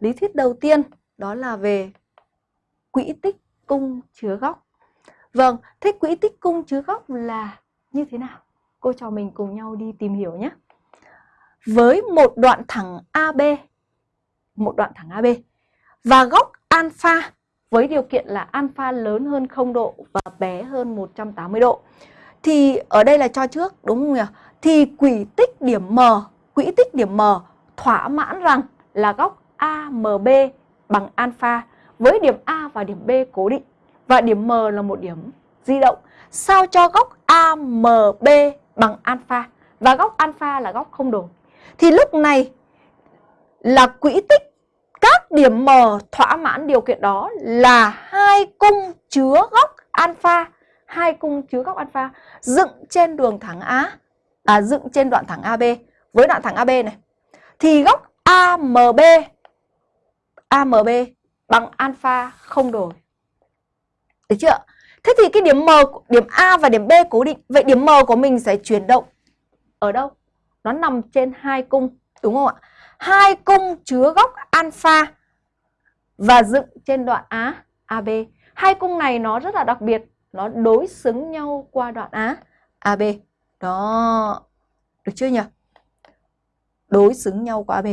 lý thuyết đầu tiên đó là về quỹ tích cung chứa góc. Vâng, thế quỹ tích cung chứa góc là như thế nào? Cô trò mình cùng nhau đi tìm hiểu nhé. Với một đoạn thẳng AB, một đoạn thẳng AB và góc alpha với điều kiện là alpha lớn hơn 0 độ và bé hơn 180 độ. Thì ở đây là cho trước đúng không nhỉ? Thì quỹ tích điểm M, quỹ tích điểm M thỏa mãn rằng là góc AMB bằng alpha với điểm A và điểm B cố định và điểm M là một điểm di động sao cho góc AMB bằng alpha và góc alpha là góc không đổi. Thì lúc này là quỹ tích các điểm M thỏa mãn điều kiện đó là hai cung chứa góc alpha, hai cung chứa góc alpha dựng trên đường thẳng A, à dựng trên đoạn thẳng AB với đoạn thẳng AB này. Thì góc AMB AMB bằng alpha không đổi. Được chưa? Thế thì cái điểm M, điểm A và điểm B cố định. Vậy điểm M của mình sẽ chuyển động ở đâu? Nó nằm trên hai cung, đúng không ạ? Hai cung chứa góc alpha và dựng trên đoạn Á AB. Hai cung này nó rất là đặc biệt, nó đối xứng nhau qua đoạn Á AB. Đó. Được chưa nhỉ? Đối xứng nhau qua AB.